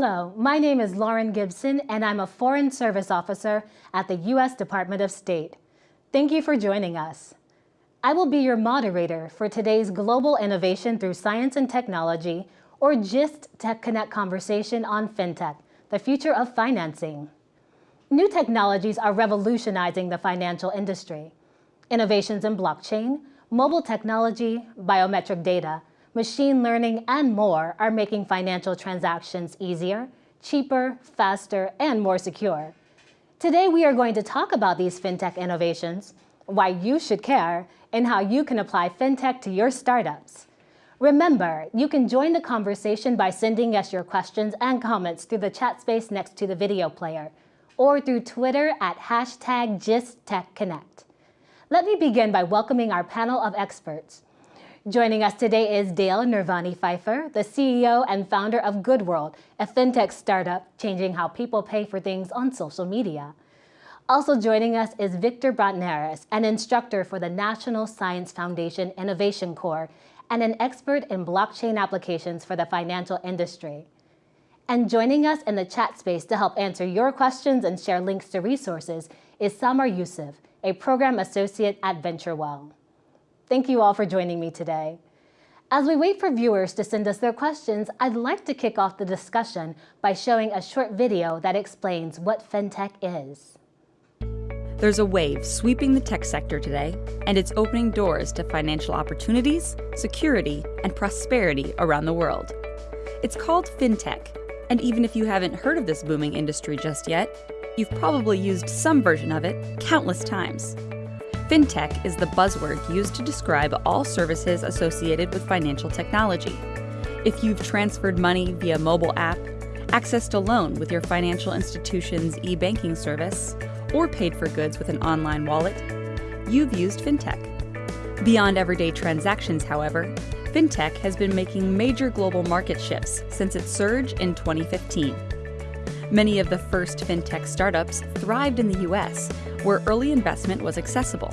Hello, my name is Lauren Gibson and I'm a Foreign Service Officer at the U.S. Department of State. Thank you for joining us. I will be your moderator for today's Global Innovation Through Science and Technology, or GIST Tech Connect conversation on FinTech, the future of financing. New technologies are revolutionizing the financial industry. Innovations in blockchain, mobile technology, biometric data, machine learning, and more are making financial transactions easier, cheaper, faster, and more secure. Today, we are going to talk about these fintech innovations, why you should care, and how you can apply fintech to your startups. Remember, you can join the conversation by sending us your questions and comments through the chat space next to the video player, or through Twitter at hashtag GistTechConnect. Let me begin by welcoming our panel of experts. Joining us today is Dale Nirvani Pfeiffer, the CEO and founder of GoodWorld, a fintech startup changing how people pay for things on social media. Also joining us is Victor Bratnaris, an instructor for the National Science Foundation Innovation Corps and an expert in blockchain applications for the financial industry. And joining us in the chat space to help answer your questions and share links to resources is Samar Yusuf, a program associate at VentureWell. Thank you all for joining me today. As we wait for viewers to send us their questions, I'd like to kick off the discussion by showing a short video that explains what FinTech is. There's a wave sweeping the tech sector today, and it's opening doors to financial opportunities, security, and prosperity around the world. It's called FinTech, and even if you haven't heard of this booming industry just yet, you've probably used some version of it countless times. FinTech is the buzzword used to describe all services associated with financial technology. If you've transferred money via mobile app, accessed a loan with your financial institution's e-banking service, or paid for goods with an online wallet, you've used FinTech. Beyond everyday transactions, however, FinTech has been making major global market shifts since its surge in 2015. Many of the first FinTech startups thrived in the US, where early investment was accessible.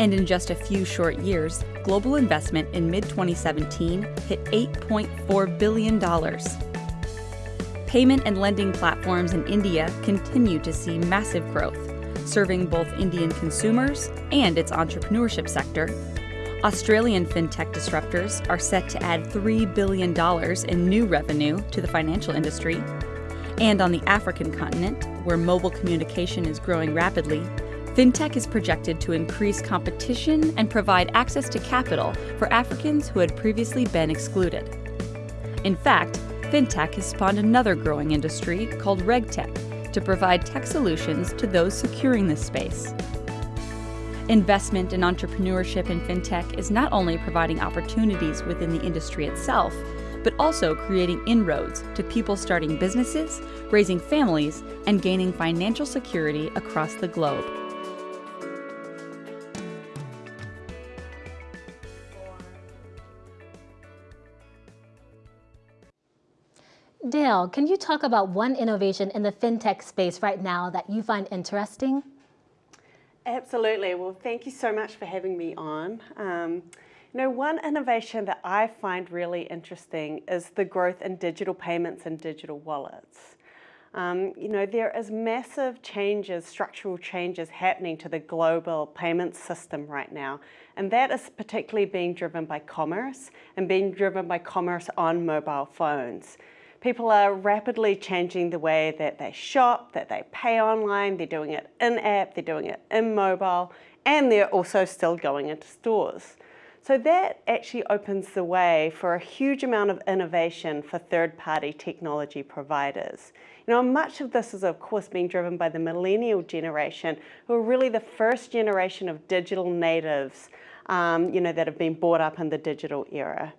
And in just a few short years, global investment in mid 2017 hit $8.4 billion. Payment and lending platforms in India continue to see massive growth, serving both Indian consumers and its entrepreneurship sector. Australian fintech disruptors are set to add $3 billion in new revenue to the financial industry. And on the African continent, where mobile communication is growing rapidly, FinTech is projected to increase competition and provide access to capital for Africans who had previously been excluded. In fact, FinTech has spawned another growing industry called RegTech to provide tech solutions to those securing this space. Investment in entrepreneurship in FinTech is not only providing opportunities within the industry itself, but also creating inroads to people starting businesses, raising families, and gaining financial security across the globe. Dale, can you talk about one innovation in the fintech space right now that you find interesting? Absolutely. Well, thank you so much for having me on. Um, you know, one innovation that I find really interesting is the growth in digital payments and digital wallets. Um, you know, there is massive changes, structural changes happening to the global payment system right now. And that is particularly being driven by commerce and being driven by commerce on mobile phones. People are rapidly changing the way that they shop, that they pay online, they're doing it in-app, they're doing it in mobile, and they're also still going into stores. So that actually opens the way for a huge amount of innovation for third-party technology providers. You know, much of this is of course being driven by the millennial generation, who are really the first generation of digital natives, um, you know, that have been brought up in the digital era.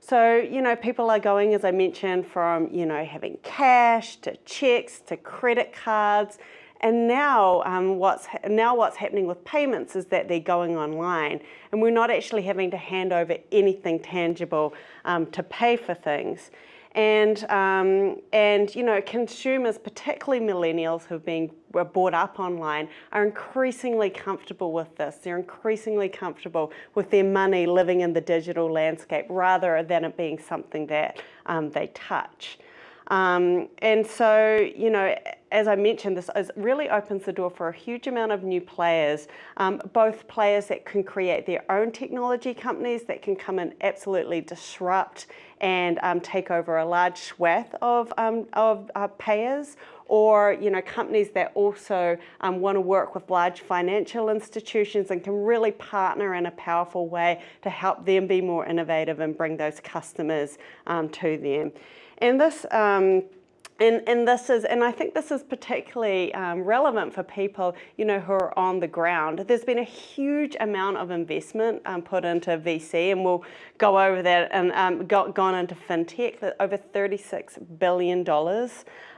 So, you know, people are going, as I mentioned, from, you know, having cash to checks to credit cards and now, um, what's now what's happening with payments is that they're going online and we're not actually having to hand over anything tangible um, to pay for things. And, um, and, you know, consumers, particularly millennials who've been brought up online, are increasingly comfortable with this. They're increasingly comfortable with their money living in the digital landscape rather than it being something that um, they touch. Um, and so, you know, as I mentioned, this really opens the door for a huge amount of new players, um, both players that can create their own technology companies that can come and absolutely disrupt and um, take over a large swath of, um, of uh, payers, or you know companies that also um, want to work with large financial institutions and can really partner in a powerful way to help them be more innovative and bring those customers um, to them. And this um, and, and this is, and I think this is particularly um, relevant for people, you know, who are on the ground. There's been a huge amount of investment um, put into VC, and we'll go over that and um, got, gone into fintech, over $36 billion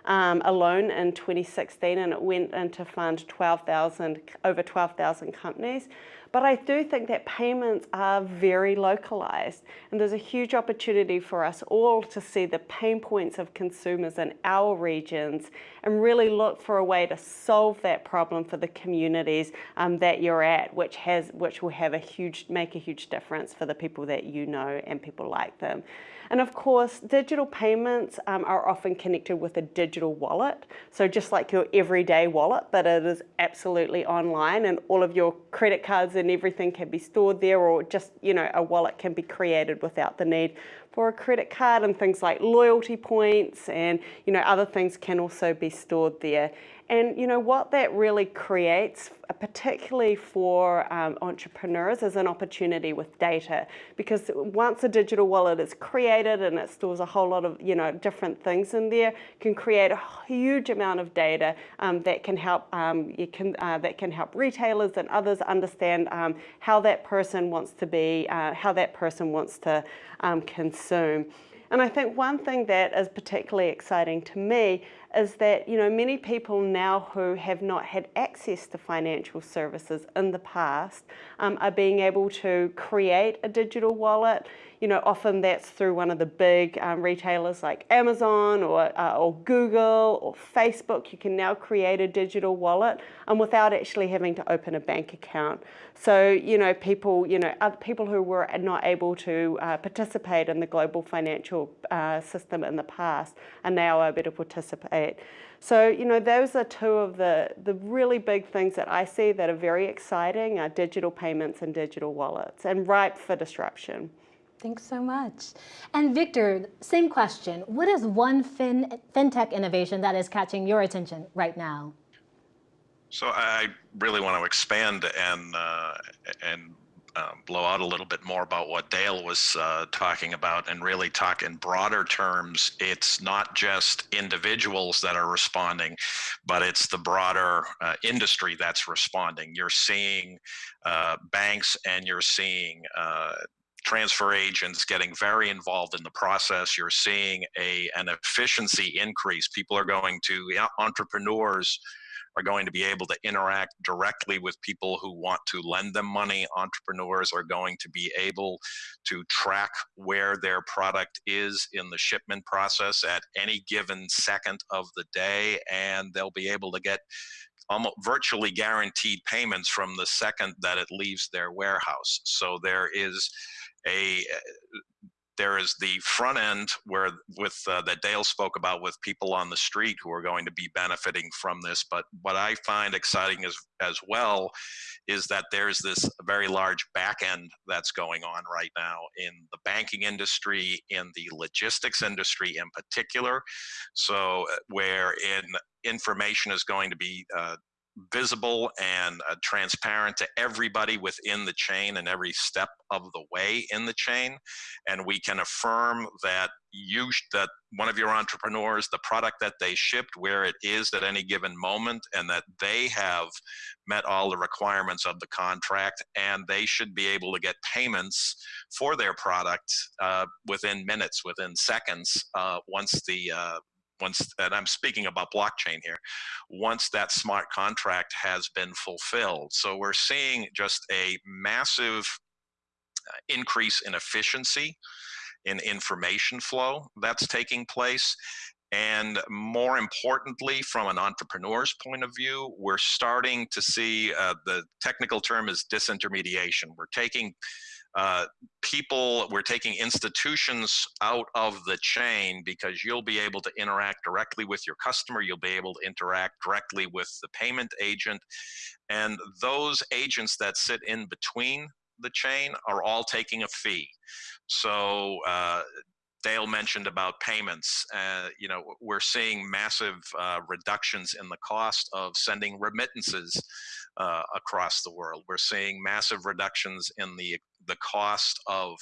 um, alone in 2016, and it went in to fund 12,000, over 12,000 companies. But I do think that payments are very localized and there's a huge opportunity for us all to see the pain points of consumers in our regions and really look for a way to solve that problem for the communities um, that you're at, which has which will have a huge make a huge difference for the people that you know and people like them. And of course, digital payments um, are often connected with a digital wallet. So just like your everyday wallet, but it is absolutely online and all of your credit cards and everything can be stored there or just, you know, a wallet can be created without the need for a credit card and things like loyalty points and you know other things can also be stored there. And you know what that really creates, uh, particularly for um, entrepreneurs, is an opportunity with data. Because once a digital wallet is created and it stores a whole lot of you know different things in there, can create a huge amount of data um, that can help um, you can uh, that can help retailers and others understand um, how that person wants to be, uh, how that person wants to um, consume. And I think one thing that is particularly exciting to me is that you know many people now who have not had access to financial services in the past um, are being able to create a digital wallet. You know, often that's through one of the big um, retailers like Amazon or, uh, or Google or Facebook. You can now create a digital wallet um, without actually having to open a bank account. So, you know, people, you know, other people who were not able to uh, participate in the global financial uh, system in the past are now able to participate. So, you know, those are two of the, the really big things that I see that are very exciting are digital payments and digital wallets and ripe for disruption. Thanks so much. And Victor, same question. What is one fin fintech innovation that is catching your attention right now? So I really want to expand and uh, and um, blow out a little bit more about what Dale was uh, talking about and really talk in broader terms. It's not just individuals that are responding, but it's the broader uh, industry that's responding. You're seeing uh, banks and you're seeing uh, transfer agents getting very involved in the process. You're seeing a an efficiency increase. People are going to entrepreneurs are going to be able to interact directly with people who want to lend them money. Entrepreneurs are going to be able to track where their product is in the shipment process at any given second of the day, and they'll be able to get almost virtually guaranteed payments from the second that it leaves their warehouse. So there is a there is the front end where with uh, that Dale spoke about with people on the street who are going to be benefiting from this. But what I find exciting as as well is that there's this very large back end that's going on right now in the banking industry, in the logistics industry in particular. So uh, where in information is going to be uh, visible and uh, transparent to everybody within the chain and every step of the way in the chain. And we can affirm that you that one of your entrepreneurs the product that they shipped where it is at any given moment and that they have met all the requirements of the contract and they should be able to get payments for their product uh, within minutes within seconds uh, once the uh, once, and I'm speaking about blockchain here, once that smart contract has been fulfilled. So we're seeing just a massive uh, increase in efficiency in information flow that's taking place. And more importantly, from an entrepreneur's point of view, we're starting to see uh, the technical term is disintermediation. We're taking uh, people, we're taking institutions out of the chain because you'll be able to interact directly with your customer. You'll be able to interact directly with the payment agent. And those agents that sit in between the chain are all taking a fee. So uh, Dale mentioned about payments. Uh, you know, we're seeing massive uh, reductions in the cost of sending remittances uh, across the world. We're seeing massive reductions in the the cost of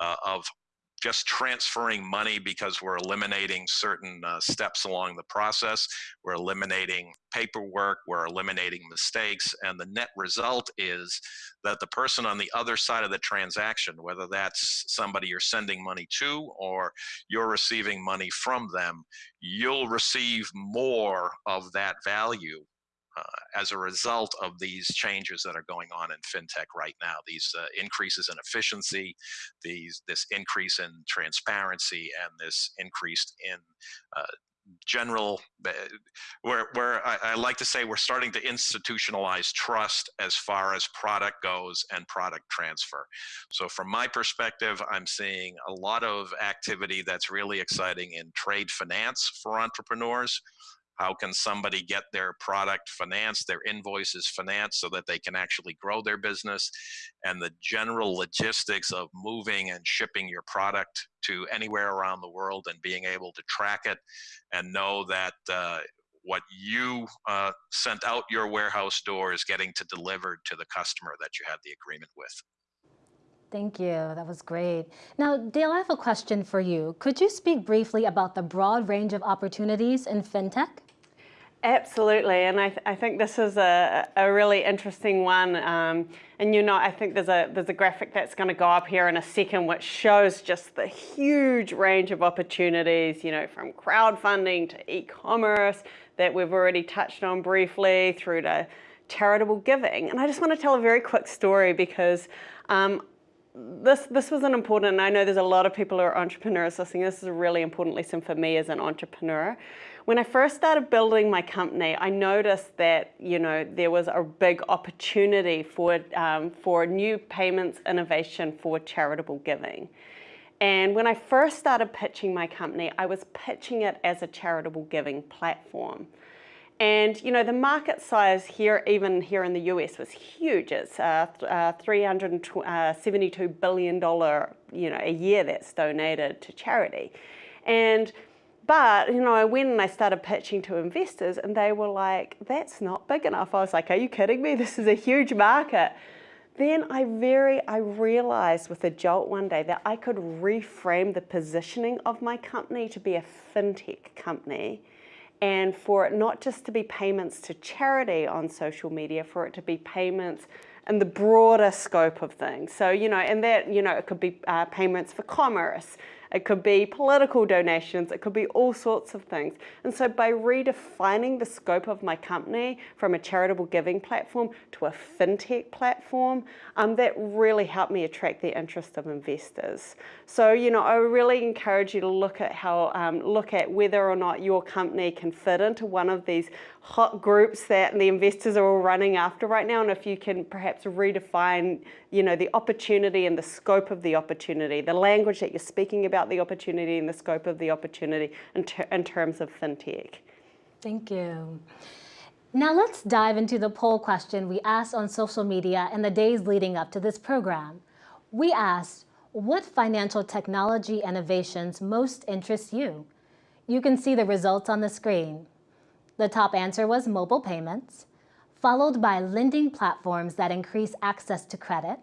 uh, of just transferring money because we're eliminating certain uh, steps along the process. We're eliminating paperwork, we're eliminating mistakes, and the net result is that the person on the other side of the transaction, whether that's somebody you're sending money to or you're receiving money from them, you'll receive more of that value as a result of these changes that are going on in fintech right now, these uh, increases in efficiency, these this increase in transparency, and this increase in uh, general where where I, I, like to say we're starting to institutionalize trust as far as product goes and product transfer. So from my perspective i'm seeing a lot of activity that's really exciting in trade finance for entrepreneurs how can somebody get their product financed, their invoices financed so that they can actually grow their business? And the general logistics of moving and shipping your product to anywhere around the world and being able to track it and know that uh, what you uh, sent out your warehouse door is getting to delivered to the customer that you had the agreement with. Thank you. That was great. Now, Dale, I have a question for you. Could you speak briefly about the broad range of opportunities in fintech? Absolutely, and I, th I think this is a, a really interesting one. Um, and you know, I think there's a there's a graphic that's going to go up here in a second, which shows just the huge range of opportunities. You know, from crowdfunding to e-commerce that we've already touched on briefly, through to charitable giving. And I just want to tell a very quick story because um, this this was an important, I know there's a lot of people who are entrepreneurs listening, this is a really important lesson for me as an entrepreneur. When I first started building my company, I noticed that, you know, there was a big opportunity for, um, for new payments innovation for charitable giving. And when I first started pitching my company, I was pitching it as a charitable giving platform. And you know, the market size here, even here in the US, was huge. It's uh, uh, $372 uh, you know, a year that's donated to charity. And but, you know, I went and I started pitching to investors and they were like, that's not big enough. I was like, are you kidding me? This is a huge market. Then I very, I realized with a jolt one day that I could reframe the positioning of my company to be a fintech company and for it not just to be payments to charity on social media, for it to be payments in the broader scope of things. So, you know, and that, you know, it could be uh, payments for commerce, it could be political donations, it could be all sorts of things. And so by redefining the scope of my company from a charitable giving platform to a fintech platform, um, that really helped me attract the interest of investors. So, you know, I really encourage you to look at how, um, look at whether or not your company can fit into one of these hot groups that the investors are all running after right now and if you can perhaps redefine you know the opportunity and the scope of the opportunity the language that you're speaking about the opportunity and the scope of the opportunity in, ter in terms of fintech. Thank you. Now let's dive into the poll question we asked on social media in the days leading up to this program. We asked what financial technology innovations most interest you? You can see the results on the screen the top answer was mobile payments, followed by lending platforms that increase access to credit,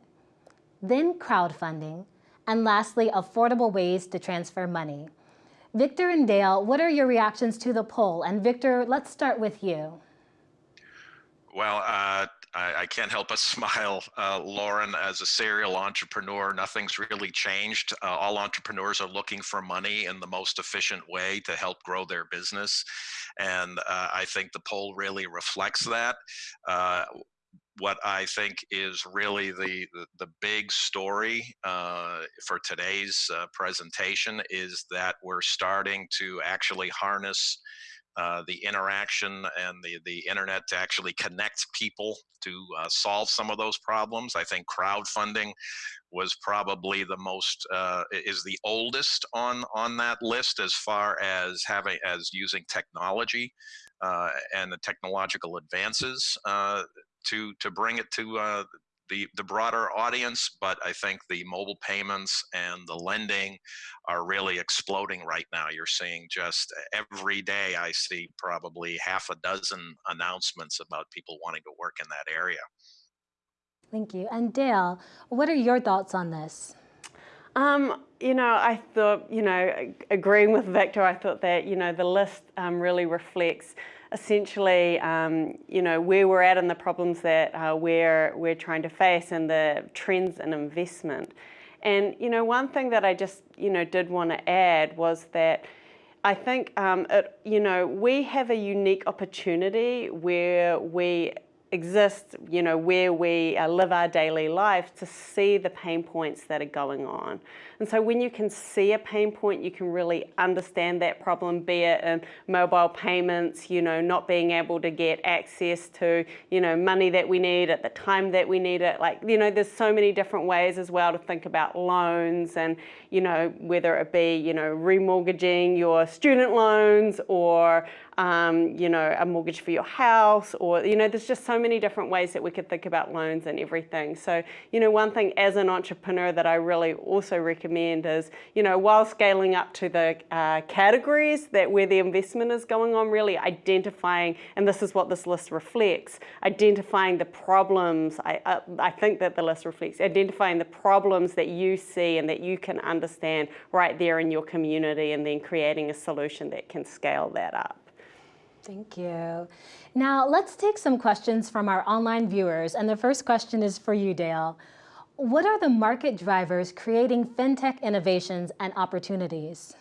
then crowdfunding, and lastly, affordable ways to transfer money. Victor and Dale, what are your reactions to the poll? And Victor, let's start with you. Well, uh, I, I, can't help but smile, uh, Lauren, as a serial entrepreneur, nothing's really changed. Uh, all entrepreneurs are looking for money in the most efficient way to help grow their business. And uh, I think the poll really reflects that. Uh, what I think is really the, the, the big story uh, for today's uh, presentation is that we're starting to actually harness uh, the interaction and the, the internet to actually connect people to uh, solve some of those problems. I think crowdfunding was probably the most uh, is the oldest on on that list as far as having as using technology uh, and the technological advances uh, to to bring it to uh, the, the broader audience, but I think the mobile payments and the lending are really exploding right now. You're seeing just every day, I see probably half a dozen announcements about people wanting to work in that area. Thank you. And Dale, what are your thoughts on this? Um, you know, I thought, you know, agreeing with Victor, I thought that, you know, the list um, really reflects essentially, um, you know, where we're at and the problems that uh, we're, we're trying to face and the trends in investment. And, you know, one thing that I just, you know, did want to add was that I think, um, it, you know, we have a unique opportunity where we exist, you know, where we uh, live our daily lives to see the pain points that are going on. And so when you can see a pain point, you can really understand that problem, be it in mobile payments, you know, not being able to get access to, you know, money that we need at the time that we need it. Like, you know, there's so many different ways as well to think about loans and, you know, whether it be, you know, remortgaging your student loans or, um, you know, a mortgage for your house or, you know, there's just so many different ways that we could think about loans and everything. So, you know, one thing as an entrepreneur that I really also recommend is, you know, while scaling up to the uh, categories that where the investment is going on, really identifying, and this is what this list reflects, identifying the problems, I, uh, I think that the list reflects, identifying the problems that you see and that you can understand right there in your community and then creating a solution that can scale that up. Thank you. Now let's take some questions from our online viewers. And the first question is for you, Dale. What are the market drivers creating FinTech innovations and opportunities?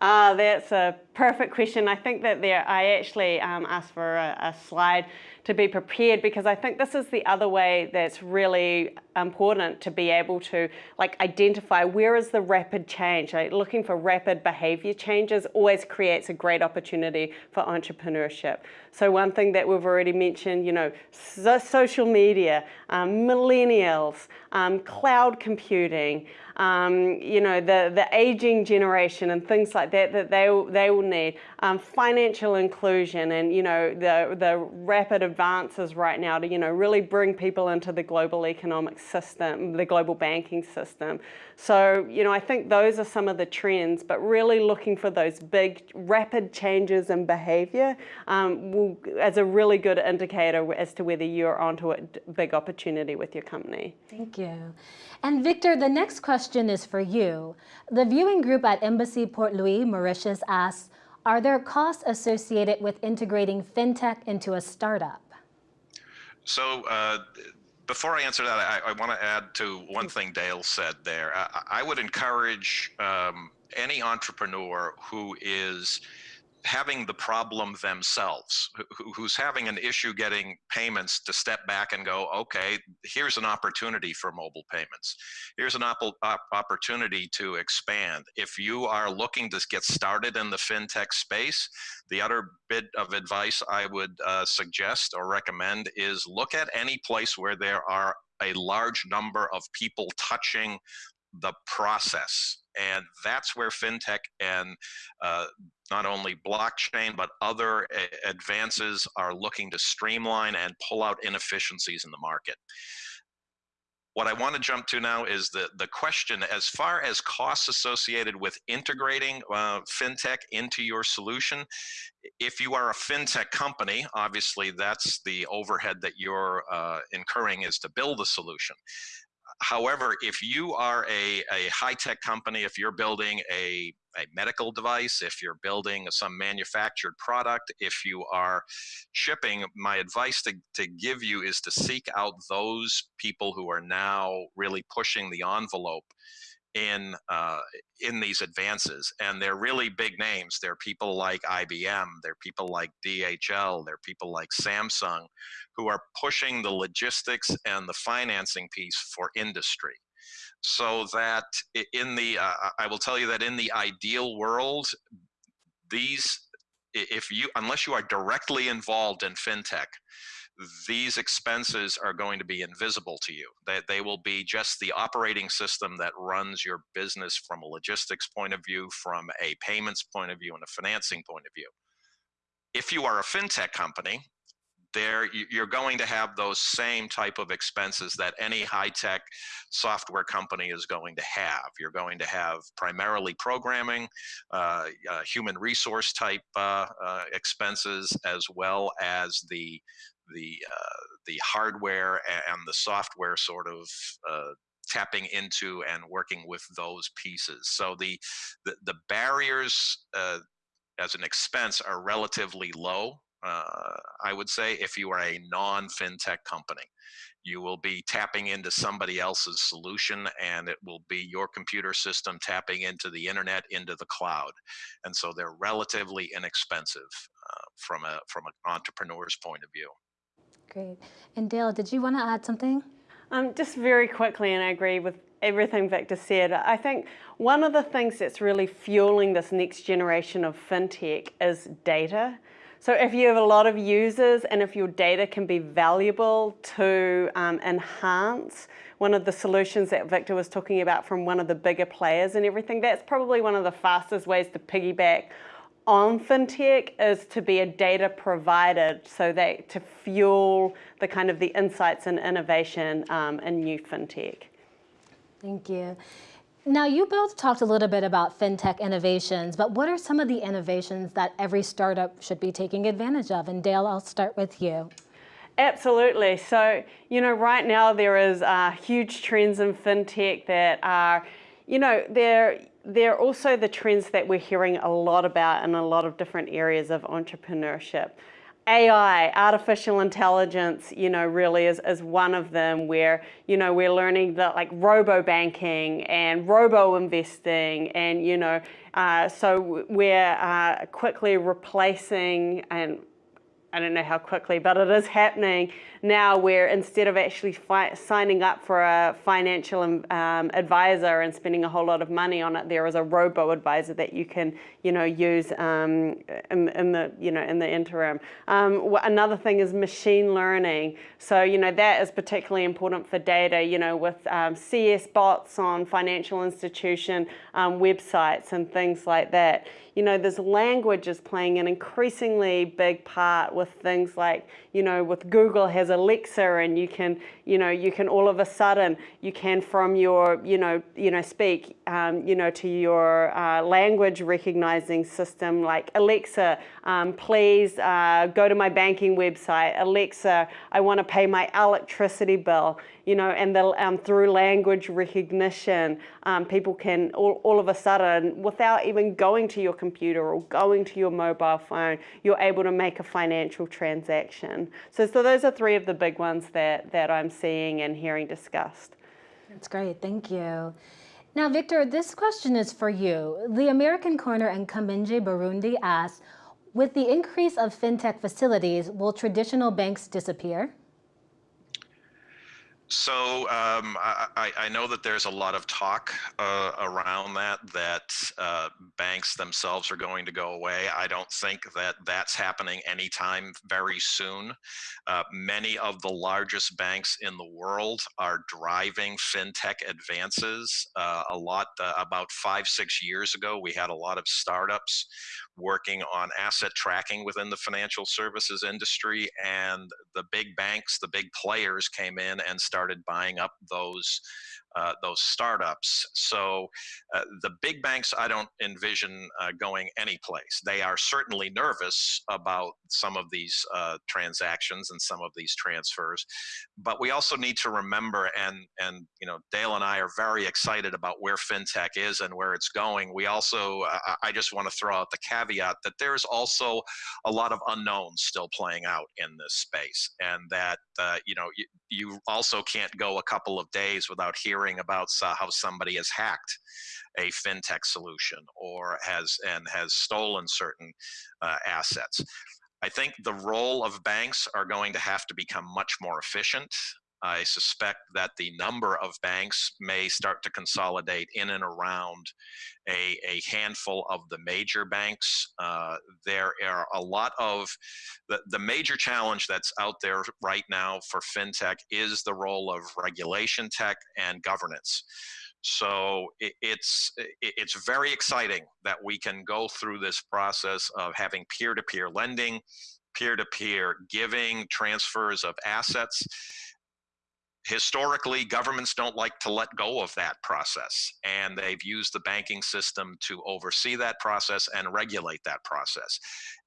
Ah, uh, that's a perfect question. I think that there, I actually um, asked for a, a slide to be prepared because I think this is the other way that's really important to be able to like identify where is the rapid change. Like, looking for rapid behavior changes always creates a great opportunity for entrepreneurship. So one thing that we've already mentioned, you know, so social media, um, millennials, um, cloud computing, um, you know, the, the aging generation and things like that that they, they will need, um, financial inclusion and, you know, the, the rapid advances right now to, you know, really bring people into the global economic system, the global banking system. So, you know, I think those are some of the trends, but really looking for those big, rapid changes in behavior um, will, as a really good indicator as to whether you're onto a big opportunity with your company. Thank you. And Victor, the next question is for you. The viewing group at Embassy Port Louis, Mauritius asks, are there costs associated with integrating FinTech into a startup? So uh, before I answer that, I, I want to add to one thing Dale said there. I, I would encourage um, any entrepreneur who is having the problem themselves, who, who's having an issue getting payments to step back and go, okay, here's an opportunity for mobile payments. Here's an op opportunity to expand. If you are looking to get started in the fintech space, the other bit of advice I would uh, suggest or recommend is look at any place where there are a large number of people touching the process and that's where fintech and uh, not only blockchain, but other advances are looking to streamline and pull out inefficiencies in the market. What I want to jump to now is the, the question as far as costs associated with integrating uh, fintech into your solution. If you are a fintech company, obviously that's the overhead that you're uh, incurring is to build a solution. However, if you are a, a high-tech company, if you're building a, a medical device, if you're building some manufactured product, if you are shipping, my advice to, to give you is to seek out those people who are now really pushing the envelope in uh, in these advances and they're really big names. They're people like IBM they're people like DHL they're people like Samsung who are pushing the logistics and the financing piece for industry. So that in the uh, I will tell you that in the ideal world these if you unless you are directly involved in fintech these expenses are going to be invisible to you. That they, they will be just the operating system that runs your business from a logistics point of view, from a payments point of view, and a financing point of view. If you are a fintech company, there you're going to have those same type of expenses that any high-tech software company is going to have. You're going to have primarily programming, uh, uh, human resource type uh, uh expenses, as well as the the uh, the hardware and the software sort of uh, tapping into and working with those pieces. So the the, the barriers as an expense are relatively low uh, I would say, if you are a non fintech company. You will be tapping into somebody else's solution, and it will be your computer system tapping into the internet, into the cloud. And so they're relatively inexpensive uh, from, a, from an entrepreneur's point of view. Great. And Dale, did you want to add something? Um, just very quickly, and I agree with everything Victor said. I think one of the things that's really fueling this next generation of fintech is data. So if you have a lot of users and if your data can be valuable to um, enhance one of the solutions that Victor was talking about from one of the bigger players and everything, that's probably one of the fastest ways to piggyback on fintech is to be a data provider so that to fuel the kind of the insights and innovation um, in new fintech. Thank you. Now, you both talked a little bit about fintech innovations, but what are some of the innovations that every startup should be taking advantage of? And Dale, I'll start with you. Absolutely. So, you know, right now there is uh, huge trends in fintech that are, you know, they're they're also the trends that we're hearing a lot about in a lot of different areas of entrepreneurship. AI, artificial intelligence, you know, really is, is one of them where, you know, we're learning that like robo banking and robo investing and, you know, uh, so we're uh, quickly replacing and I don't know how quickly, but it is happening now where instead of actually signing up for a financial um, advisor and spending a whole lot of money on it, there is a robo advisor that you can, you know, use um, in, in, the, you know, in the interim. Um, another thing is machine learning. So, you know, that is particularly important for data, you know, with um, CS bots on financial institution um, websites and things like that. You know, this language is playing an increasingly big part with things like, you know, with Google has Alexa and you can, you know, you can all of a sudden, you can from your, you know, you know, speak, um, you know, to your uh, language recognizing system like Alexa, um, please uh, go to my banking website. Alexa, I want to pay my electricity bill you know, and the, um, through language recognition, um, people can all, all of a sudden, without even going to your computer or going to your mobile phone, you're able to make a financial transaction. So, so those are three of the big ones that, that I'm seeing and hearing discussed. That's great, thank you. Now, Victor, this question is for you. The American Corner and Kamenge Burundi asks, with the increase of fintech facilities, will traditional banks disappear? So um, I, I, know that there's a lot of talk uh, around that, that uh, banks themselves are going to go away. I don't think that that's happening anytime very soon. Uh, many of the largest banks in the world are driving fintech advances. Uh, a lot, uh, about five, six years ago, we had a lot of startups working on asset tracking within the financial services industry and the big banks, the big players came in and started buying up those uh, those startups. So uh, the big banks, I don't envision uh, going anyplace. They are certainly nervous about some of these uh, transactions and some of these transfers, but we also need to remember, and and you know, Dale and I are very excited about where fintech is and where it's going. We also, I just want to throw out the caveat that there's also a lot of unknowns still playing out in this space, and that uh, you know, you, you also can't go a couple of days without hearing hearing about how somebody has hacked a fintech solution or has and has stolen certain uh, assets. I think the role of banks are going to have to become much more efficient I suspect that the number of banks may start to consolidate in and around a, a handful of the major banks. Uh, there are a lot of the, the major challenge that's out there right now for fintech is the role of regulation tech and governance. So it, it's it, it's very exciting that we can go through this process of having peer-to-peer -peer lending, peer-to-peer -peer giving, transfers of assets historically governments don't like to let go of that process and they've used the banking system to oversee that process and regulate that process.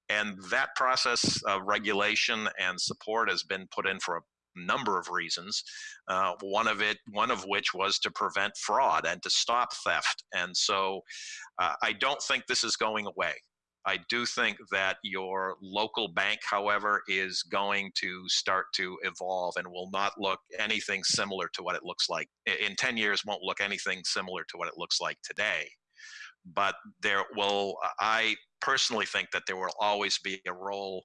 And that process of regulation and support has been put in for a number of reasons uh, one of it one of which was to prevent fraud and to stop theft. And so uh, i don't think this is going away I do think that your local bank, however, is going to start to evolve and will not look anything similar to what it looks like. In 10 years, won't look anything similar to what it looks like today. But there will, I personally think that there will always be a role,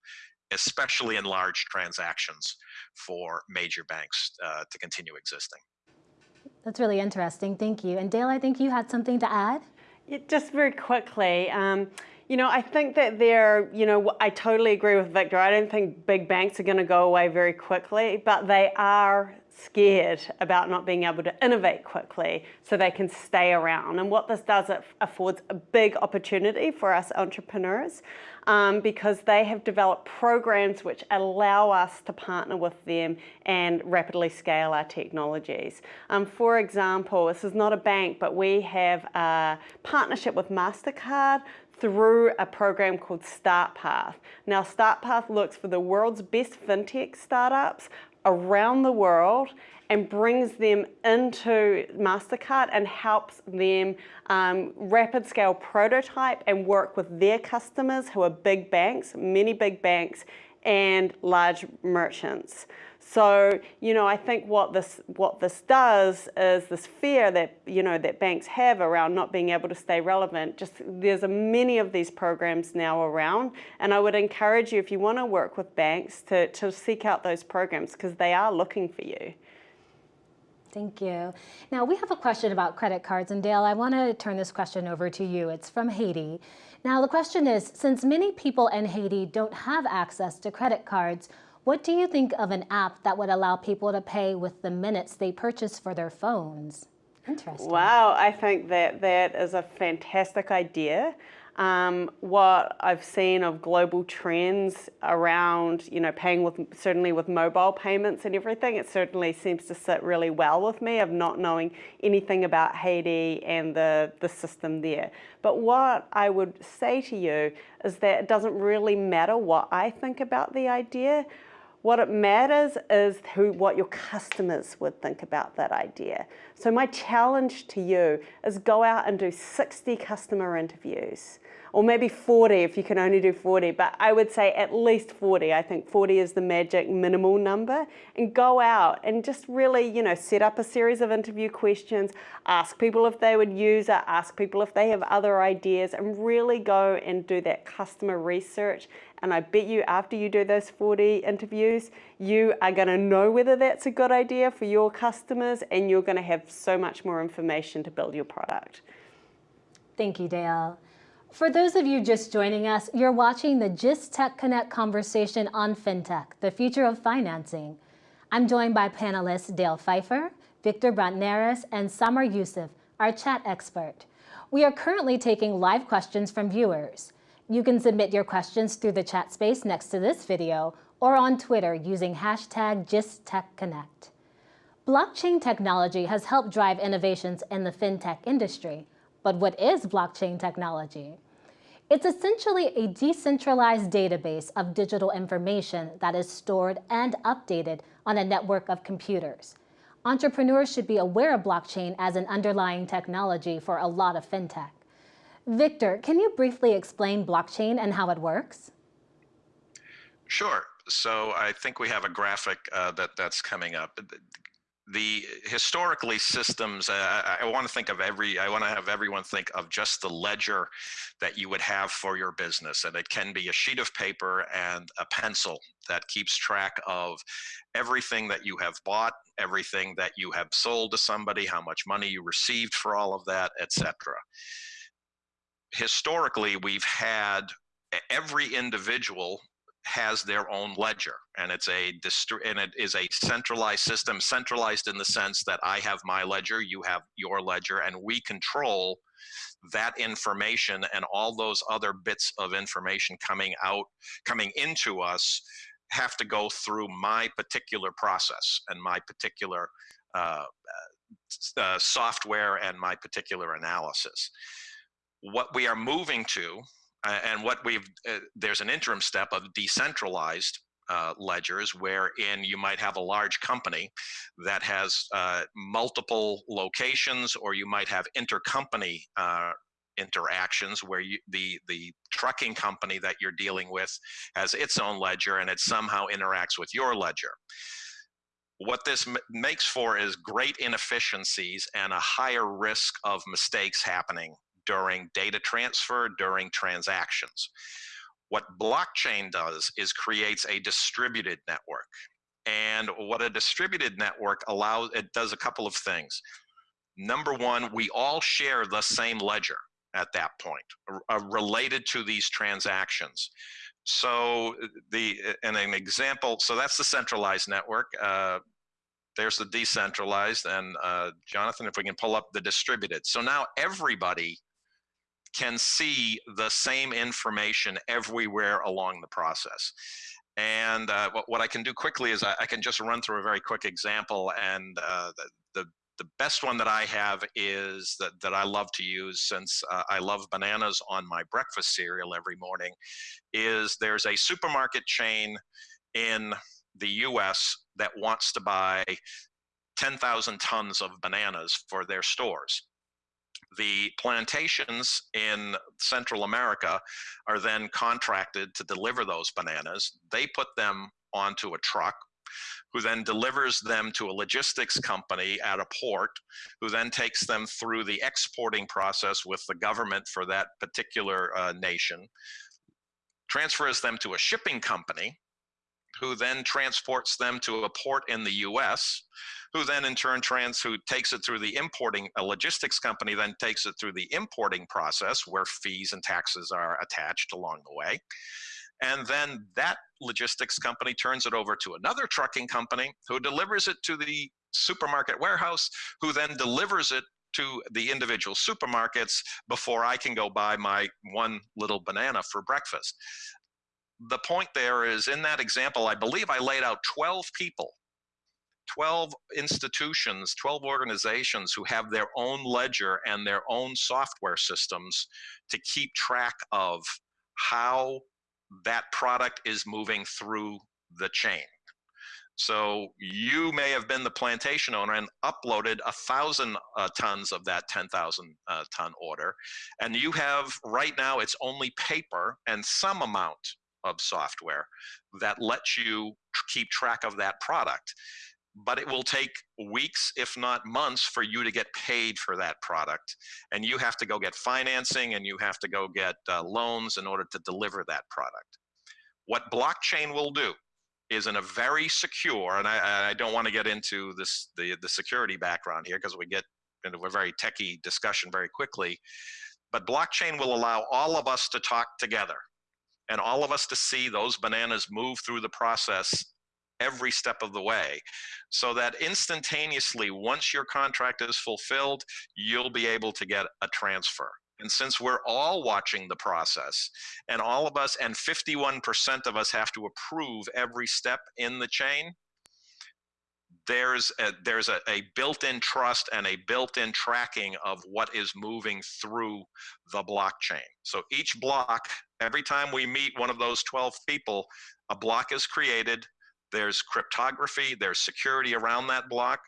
especially in large transactions, for major banks uh, to continue existing. That's really interesting. Thank you. And Dale, I think you had something to add? Yeah, just very quickly. Um, you know, I think that they're, you know, I totally agree with Victor. I don't think big banks are going to go away very quickly, but they are scared about not being able to innovate quickly so they can stay around. And what this does, it affords a big opportunity for us entrepreneurs um, because they have developed programs which allow us to partner with them and rapidly scale our technologies. Um, for example, this is not a bank, but we have a partnership with MasterCard through a program called StartPath. Now StartPath looks for the world's best fintech startups around the world and brings them into MasterCard and helps them um, rapid scale prototype and work with their customers who are big banks, many big banks and large merchants. So, you know, I think what this what this does is this fear that, you know, that banks have around not being able to stay relevant. Just there's a many of these programs now around. And I would encourage you if you want to work with banks to, to seek out those programs because they are looking for you. Thank you. Now we have a question about credit cards and Dale, I want to turn this question over to you. It's from Haiti. Now the question is, since many people in Haiti don't have access to credit cards, what do you think of an app that would allow people to pay with the minutes they purchase for their phones? Interesting. Wow, I think that that is a fantastic idea. Um, what I've seen of global trends around, you know, paying with, certainly with mobile payments and everything, it certainly seems to sit really well with me of not knowing anything about Haiti and the, the system there. But what I would say to you is that it doesn't really matter what I think about the idea. What it matters is who, what your customers would think about that idea. So my challenge to you is go out and do 60 customer interviews or maybe 40 if you can only do 40, but I would say at least 40. I think 40 is the magic minimal number and go out and just really, you know, set up a series of interview questions, ask people if they would use it, ask people if they have other ideas and really go and do that customer research. And I bet you after you do those 40 interviews, you are gonna know whether that's a good idea for your customers and you're gonna have so much more information to build your product. Thank you, Dale. For those of you just joining us, you're watching the GIST Tech Connect conversation on FinTech, the future of financing. I'm joined by panelists Dale Pfeiffer, Victor Brantneris, and Samar Youssef, our chat expert. We are currently taking live questions from viewers. You can submit your questions through the chat space next to this video or on Twitter using hashtag GISTTechConnect. Blockchain technology has helped drive innovations in the fintech industry, but what is blockchain technology? It's essentially a decentralized database of digital information that is stored and updated on a network of computers. Entrepreneurs should be aware of blockchain as an underlying technology for a lot of fintech. Victor, can you briefly explain blockchain and how it works? Sure. So I think we have a graphic uh, that that's coming up the historically systems uh, i want to think of every i want to have everyone think of just the ledger that you would have for your business and it can be a sheet of paper and a pencil that keeps track of everything that you have bought everything that you have sold to somebody how much money you received for all of that etc historically we've had every individual has their own ledger and it's a and it is a centralized system centralized in the sense that i have my ledger you have your ledger and we control that information and all those other bits of information coming out coming into us have to go through my particular process and my particular uh, uh, software and my particular analysis. What we are moving to and what we've uh, there's an interim step of decentralized uh, ledgers wherein you might have a large company that has uh, multiple locations or you might have intercompany uh, interactions where you, the the trucking company that you're dealing with has its own ledger and it somehow interacts with your ledger. What this makes for is great inefficiencies and a higher risk of mistakes happening during data transfer, during transactions. What blockchain does is creates a distributed network. And what a distributed network allows, it does a couple of things. Number one, we all share the same ledger at that point, uh, related to these transactions. So the and an example, so that's the centralized network. Uh, there's the decentralized, and uh, Jonathan, if we can pull up the distributed. So now everybody can see the same information everywhere along the process. And uh, what, what, I can do quickly is I, I, can just run through a very quick example. And uh, the, the, the, best one that I have is that, that I love to use since uh, I love bananas on my breakfast cereal every morning is there's a supermarket chain in the US that wants to buy 10,000 tons of bananas for their stores the plantations in Central America are then contracted to deliver those bananas. They put them onto a truck who then delivers them to a logistics company at a port, who then takes them through the exporting process with the government for that particular uh, nation, transfers them to a shipping company, who then transports them to a port in the US, who then in turn trans who takes it through the importing a logistics company then takes it through the importing process where fees and taxes are attached along the way and then that logistics company turns it over to another trucking company who delivers it to the supermarket warehouse who then delivers it to the individual supermarkets before I can go buy my one little banana for breakfast. The point there is in that example, I believe I laid out 12 people 12 institutions, 12 organizations who have their own ledger and their own software systems to keep track of how that product is moving through the chain. So you may have been the plantation owner and uploaded a thousand uh, tons of that 10,000 uh, ton order. And you have right now, it's only paper and some amount of software that lets you keep track of that product but it will take weeks, if not months, for you to get paid for that product. And you have to go get financing and you have to go get uh, loans in order to deliver that product. What blockchain will do is in a very secure, and I, I don't want to get into this the, the security background here because we get into a very techie discussion very quickly, but blockchain will allow all of us to talk together and all of us to see those bananas move through the process every step of the way so that instantaneously once your contract is fulfilled you'll be able to get a transfer. And since we're all watching the process and all of us and 51% of us have to approve every step in the chain there's a, there's a, a built-in trust and a built-in tracking of what is moving through the blockchain so each block every time we meet one of those 12 people a block is created there's cryptography, there's security around that block,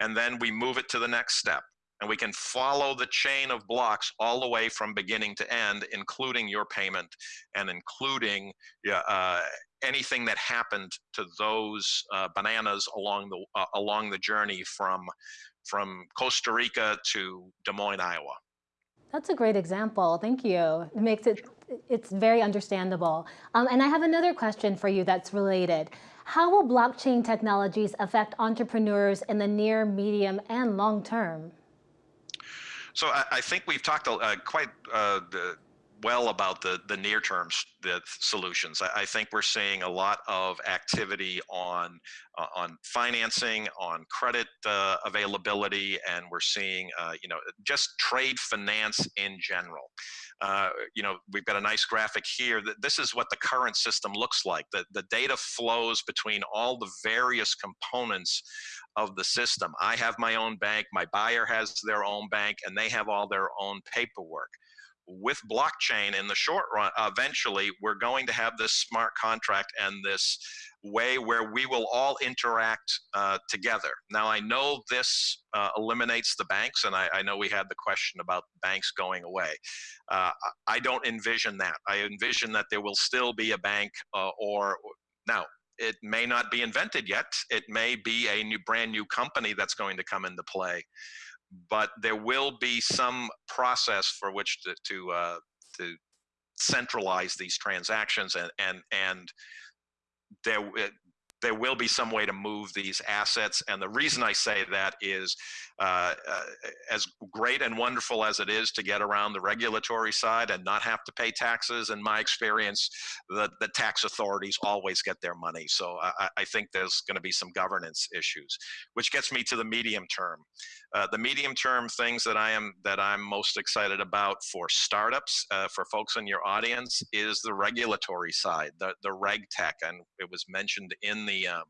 and then we move it to the next step. And we can follow the chain of blocks all the way from beginning to end, including your payment and including uh, anything that happened to those uh, bananas along the uh, along the journey from from Costa Rica to Des Moines, Iowa. That's a great example. Thank you. It makes it it's very understandable. Um, and I have another question for you that's related. How will blockchain technologies affect entrepreneurs in the near, medium, and long term? So I, I think we've talked uh, quite uh, well about the the near term the solutions. I, I, think we're seeing a lot of activity on uh, on financing, on credit uh, availability, and we're seeing uh, you know just trade finance in general. Uh, you know, we've got a nice graphic here. This is what the current system looks like. The the data flows between all the various components of the system. I have my own bank, my buyer has their own bank, and they have all their own paperwork with blockchain in the short run, eventually we're going to have this smart contract and this way where we will all interact uh, together. Now, I know this uh, eliminates the banks, and I, I, know we had the question about banks going away. Uh, I don't envision that. I envision that there will still be a bank uh, or, now, it may not be invented yet. It may be a new, brand new company that's going to come into play but there will be some process for which to to, uh, to centralize these transactions and and and there there will be some way to move these assets. And the reason I say that is uh, uh, as great and wonderful as it is to get around the regulatory side and not have to pay taxes, in my experience, the, the tax authorities always get their money. So I, I think there's going to be some governance issues, which gets me to the medium term. Uh, the medium term things that I am that I'm most excited about for startups, uh, for folks in your audience, is the regulatory side, the the reg tech, and it was mentioned in the um,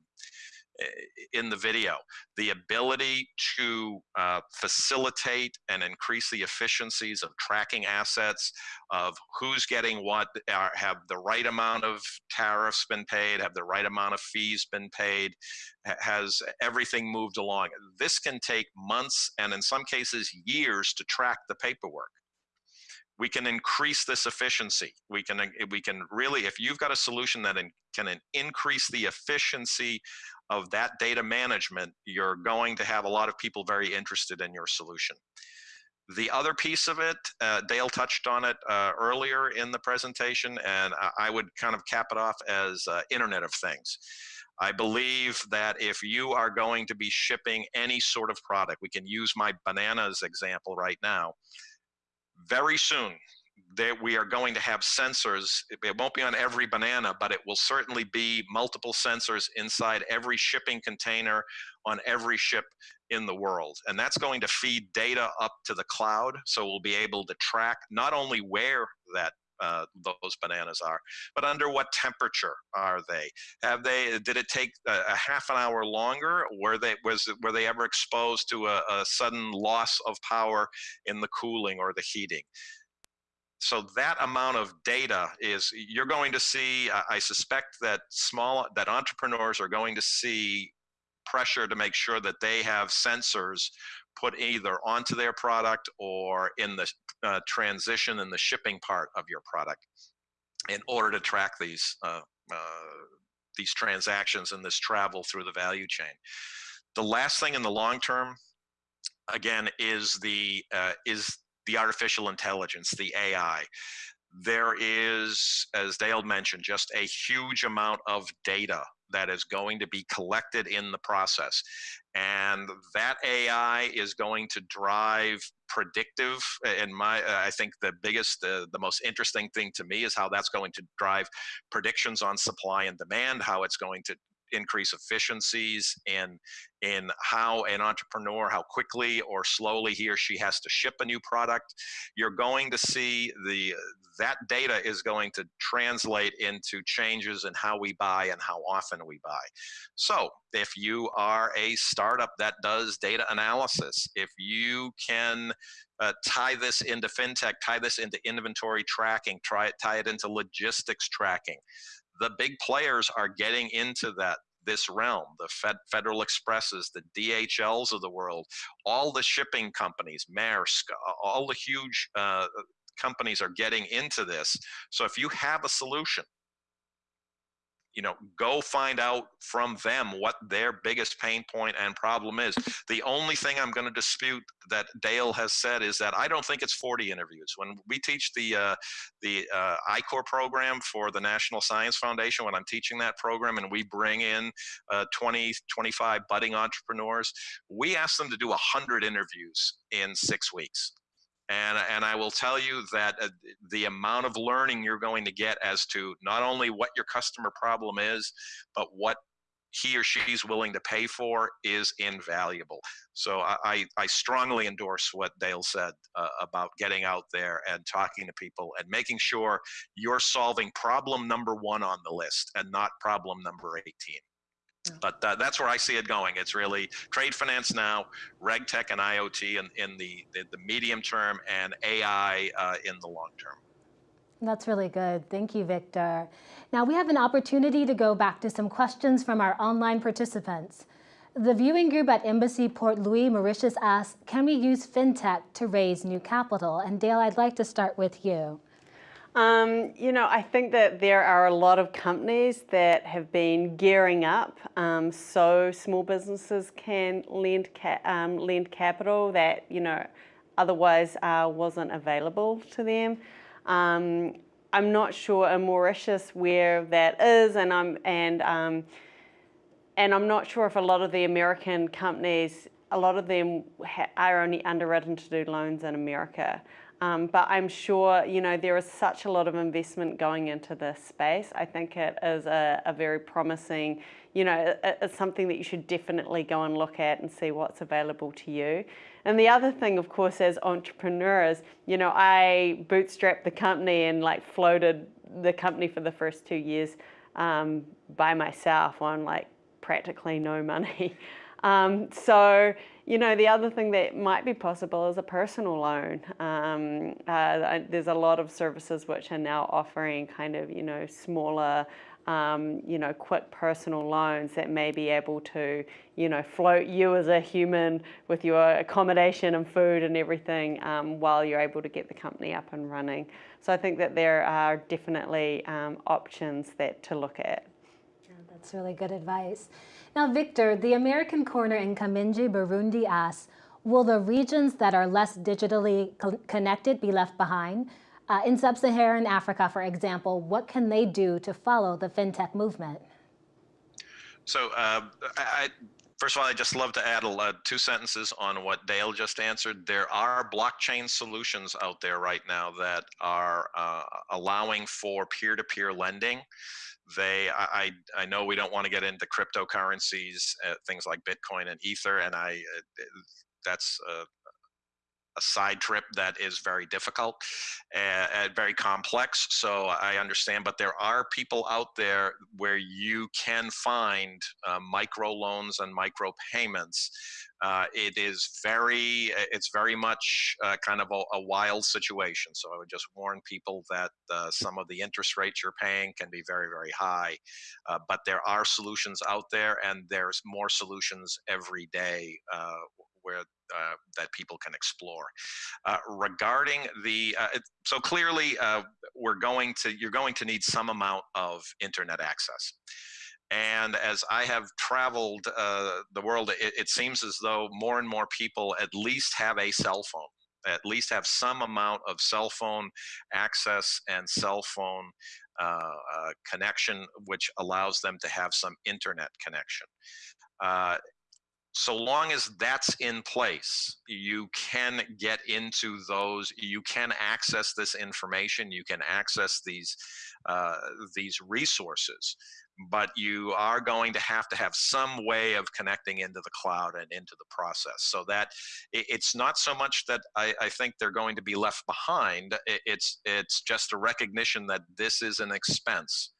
in the video, the ability to uh, facilitate and increase the efficiencies of tracking assets, of who's getting what, are, have the right amount of tariffs been paid, have the right amount of fees been paid, has everything moved along. This can take months and in some cases years to track the paperwork we can increase this efficiency. We can we can really, if you've got a solution that in, can increase the efficiency of that data management, you're going to have a lot of people very interested in your solution. The other piece of it, uh, Dale touched on it uh, earlier in the presentation, and I would kind of cap it off as uh, Internet of Things. I believe that if you are going to be shipping any sort of product, we can use my bananas example right now. Very soon, that we are going to have sensors. It won't be on every banana, but it will certainly be multiple sensors inside every shipping container on every ship in the world. And that's going to feed data up to the cloud. So we'll be able to track not only where that uh, those bananas are, but under what temperature are they? Have they? Did it take a, a half an hour longer? Were they was were they ever exposed to a, a sudden loss of power in the cooling or the heating? So that amount of data is you're going to see i suspect that small that entrepreneurs are going to see pressure to make sure that they have sensors put either onto their product or in the uh, transition in the shipping part of your product in order to track these uh, uh, these transactions and this travel through the value chain. The last thing in the long term again is the uh, is the artificial intelligence, the AI. There is, as Dale mentioned, just a huge amount of data that is going to be collected in the process. And that AI is going to drive predictive. And my, I think the biggest, uh, the most interesting thing to me is how that's going to drive predictions on supply and demand, how it's going to increase efficiencies in in how an entrepreneur how quickly or slowly he or she has to ship a new product. You're going to see the that data is going to translate into changes in how we buy and how often we buy. So if you are a startup that does data analysis if you can uh, tie this into fintech, tie this into inventory tracking, try it, tie it into logistics tracking the big players are getting into that this realm the Fed, federal expresses the dhls of the world all the shipping companies maersk all the huge uh, companies are getting into this. So if you have a solution you know go find out from them what their biggest pain point and problem is. The only thing i'm going to dispute that dale has said is that i don't think it's 40 interviews. When we teach the uh, the uh, I-Corps program for the national science foundation when i'm teaching that program and we bring in uh, 20 25 budding entrepreneurs we ask them to do 100 interviews in six weeks and, and I will tell you that uh, the amount of learning you're going to get as to not only what your customer problem is, but what he or she's willing to pay for is invaluable. So I, I strongly endorse what Dale said uh, about getting out there and talking to people and making sure you're solving problem number one on the list and not problem number 18. But uh, that's where I see it going. It's really trade finance now, reg tech and IoT in, in the, the, the medium term, and AI uh, in the long term. That's really good. Thank you, Victor. Now we have an opportunity to go back to some questions from our online participants. The viewing group at Embassy Port Louis, Mauritius asks, can we use FinTech to raise new capital? And Dale, I'd like to start with you. Um, you know, I think that there are a lot of companies that have been gearing up um, so small businesses can lend, ca um, lend capital that, you know, otherwise uh, wasn't available to them. Um, I'm not sure in Mauritius where that is and I'm, and, um, and I'm not sure if a lot of the American companies, a lot of them are only underwritten to do loans in America. Um, but I'm sure, you know, there is such a lot of investment going into this space. I think it is a, a very promising, you know, it, it's something that you should definitely go and look at and see what's available to you. And the other thing, of course, as entrepreneurs, you know, I bootstrapped the company and like floated the company for the first two years um, by myself on like practically no money. Um, so, you know, the other thing that might be possible is a personal loan. Um, uh, there's a lot of services which are now offering kind of, you know, smaller, um, you know, quick personal loans that may be able to, you know, float you as a human with your accommodation and food and everything um, while you're able to get the company up and running. So I think that there are definitely um, options that to look at. That's really good advice. Now, Victor, the American corner in Kamenge, Burundi asks, will the regions that are less digitally co connected be left behind? Uh, in sub-Saharan Africa, for example, what can they do to follow the fintech movement? So, uh, I, first of all, I just love to add uh, two sentences on what Dale just answered. There are blockchain solutions out there right now that are uh, allowing for peer-to-peer -peer lending they I, I know we don't want to get into cryptocurrencies uh, things like bitcoin and ether and i uh, that's a, a, side trip that is very difficult and, and, very complex so i understand but there are people out there where you can find uh, micro loans and micro payments uh, it is very, it's very much uh, kind of a, a, wild situation. So I would just warn people that uh, some of the interest rates you're paying can be very, very high. Uh, but there are solutions out there, and there's more solutions every day uh, where uh, that people can explore. Uh, regarding the, uh, so clearly we're going to, you're going to need some amount of internet access. And as I have traveled uh, the world, it, it, seems as though more and more people at least have a cell phone, at least have some amount of cell phone access and cell phone uh, uh, connection, which allows them to have some internet connection. Uh, so long as that's in place, you can get into those, you can access this information, you can access these, uh, these resources but you are going to have to have some way of connecting into the cloud and into the process. So that it's not so much that I, I, think they're going to be left behind it's it's just a recognition that this is an expense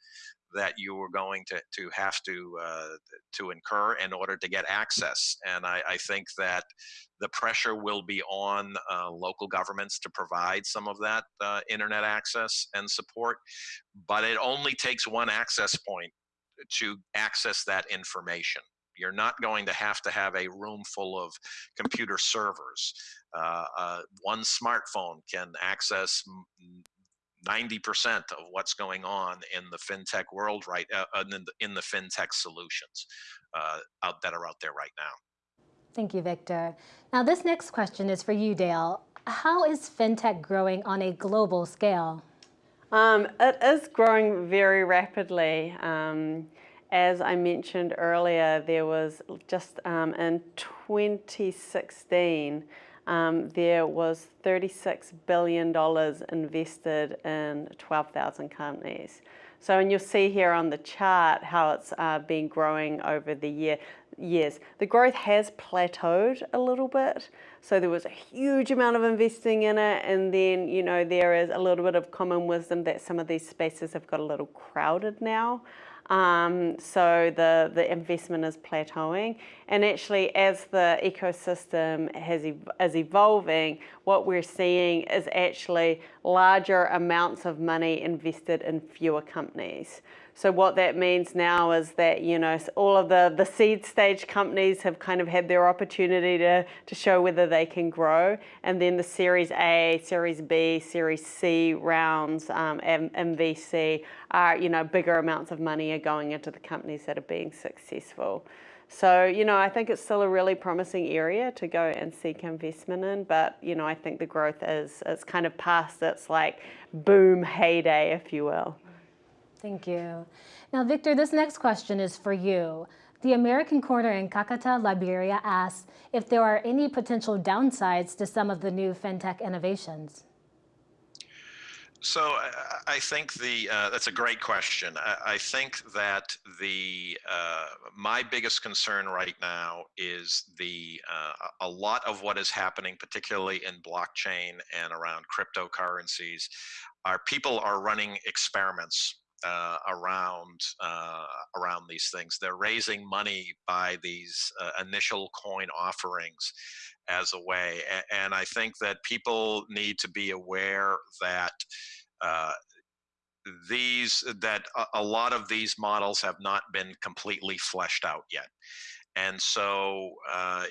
that you are going to, to have to uh, to incur in order to get access. And I, I think that the pressure will be on uh, local governments to provide some of that uh, internet access and support but it only takes one access point to access that information. You're not going to have to have a room full of computer servers. Uh, uh, one smartphone can access 90% of what's going on in the fintech world right uh, in, the, in the fintech solutions uh, out that are out there right now. Thank you, Victor. Now, this next question is for you, Dale. How is fintech growing on a global scale? Um, it is growing very rapidly. Um, as I mentioned earlier, there was just um, in 2016, um, there was $36 billion invested in 12,000 companies. So, and you'll see here on the chart how it's uh, been growing over the year, years. The growth has plateaued a little bit. So there was a huge amount of investing in it. And then, you know, there is a little bit of common wisdom that some of these spaces have got a little crowded now. Um, so the, the investment is plateauing. And actually, as the ecosystem has is evolving, what we're seeing is actually larger amounts of money invested in fewer companies. So what that means now is that, you know, all of the, the seed stage companies have kind of had their opportunity to, to show whether they can grow. And then the Series A, Series B, Series C rounds, um, and, and VC are, you know, bigger amounts of money are going into the companies that are being successful. So, you know, I think it's still a really promising area to go and seek investment in, but, you know, I think the growth is, it's kind of past its like boom heyday, if you will. Thank you. Now, Victor, this next question is for you. The American Corner in Kakata, Liberia asks if there are any potential downsides to some of the new fintech innovations. So I think the uh, that's a great question. I, I think that the uh, my biggest concern right now is the uh, a lot of what is happening, particularly in blockchain and around cryptocurrencies, are people are running experiments uh, around uh, around these things. They're raising money by these uh, initial coin offerings as a way, and I think that people need to be aware that. Uh, these that a, lot of these models have not been completely fleshed out yet and so uh,